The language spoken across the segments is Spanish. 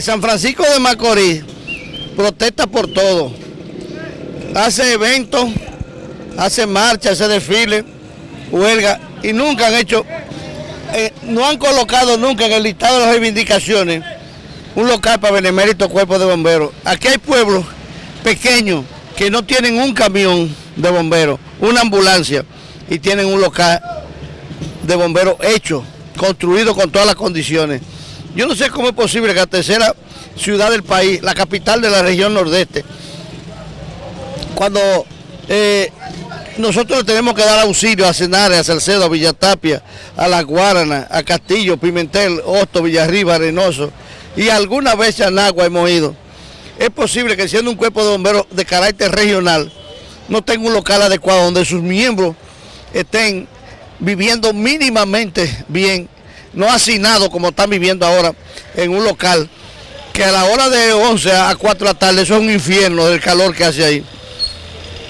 San Francisco de Macorís protesta por todo. Hace eventos, hace marchas, hace desfiles, huelga y nunca han hecho, eh, no han colocado nunca en el listado de las reivindicaciones un local para benemérito cuerpo de bomberos. Aquí hay pueblos pequeños que no tienen un camión de bomberos, una ambulancia y tienen un local de bomberos hecho, construido con todas las condiciones. Yo no sé cómo es posible que la tercera ciudad del país, la capital de la región nordeste, cuando eh, nosotros tenemos que dar auxilio a Cenares, a Salcedo, a Villatapia, a La Guarana, a Castillo, Pimentel, Hosto, Villarriba, Arenoso y algunas veces a Nagua hemos ido. Es posible que siendo un cuerpo de bomberos de carácter regional, no tenga un local adecuado donde sus miembros estén viviendo mínimamente bien no hacinado como están viviendo ahora en un local, que a la hora de 11 a 4 de la tarde eso es un infierno del calor que hace ahí.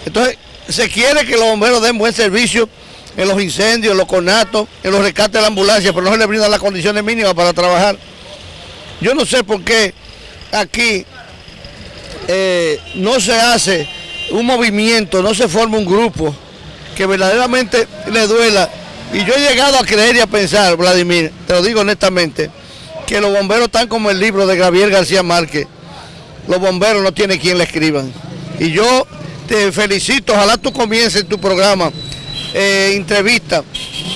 Entonces, se quiere que los bomberos den buen servicio en los incendios, en los conatos, en los rescates de la ambulancia, pero no se les brindan las condiciones mínimas para trabajar. Yo no sé por qué aquí eh, no se hace un movimiento, no se forma un grupo que verdaderamente le duela y yo he llegado a creer y a pensar, Vladimir, te lo digo honestamente, que los bomberos están como el libro de Gabriel García Márquez. Los bomberos no tienen quien le escriban. Y yo te felicito, ojalá tú comiences tu programa, eh, entrevista,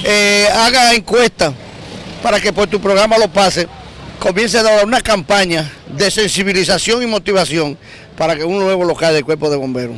eh, haga encuesta para que por tu programa lo pase, comience a dar una campaña de sensibilización y motivación para que un nuevo local del cuerpo de bomberos.